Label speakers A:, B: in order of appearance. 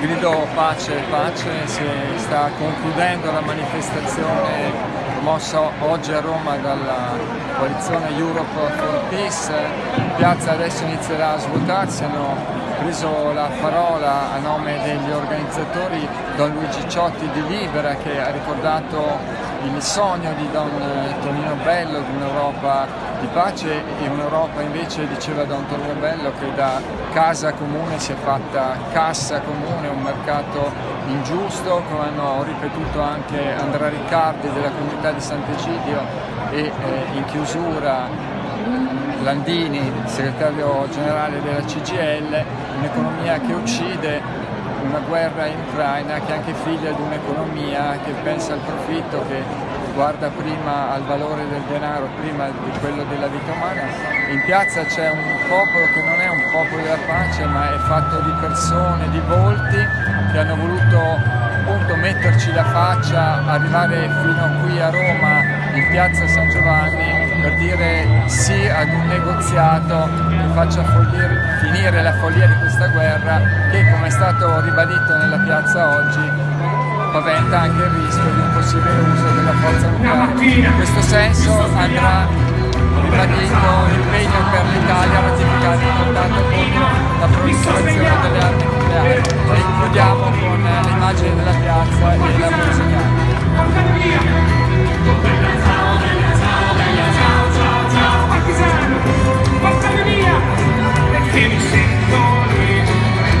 A: grido pace, pace, si sta concludendo la manifestazione mossa oggi a Roma dalla coalizione Europe for Peace. In piazza adesso inizierà a svuotarsi, hanno preso la parola a nome degli organizzatori Don Luigi Ciotti di Libera che ha ricordato il sogno di Don Tonino Bello di un'Europa di pace e un'Europa invece, diceva Don Tonino Bello, che da casa comune si è fatta cassa comune, un mercato ingiusto, come hanno ripetuto anche Andrea Riccardi della comunità di Sant'Egidio e eh, in chiusura Landini, segretario generale della CGL, un'economia che uccide, una guerra in Ucraina che è anche figlia di un'economia che pensa al profitto, che guarda prima al valore del denaro, prima di quello della vita umana. In piazza c'è un popolo che non è un popolo della pace ma è fatto di persone, di volti che hanno voluto appunto metterci la faccia, arrivare fino qui a Roma in piazza San Giovanni per dire sì ad un negoziato che faccia folliere, finire la follia di questa guerra che come è stato ribadito nella piazza oggi paventa anche il rischio di un possibile uso della forza nucleare. In questo senso andrà ribadito l'impegno per l'Italia a ratificare il trattato contro la proliferazione delle armi nucleari e chiudiamo con l'immagine della piazza e la musica.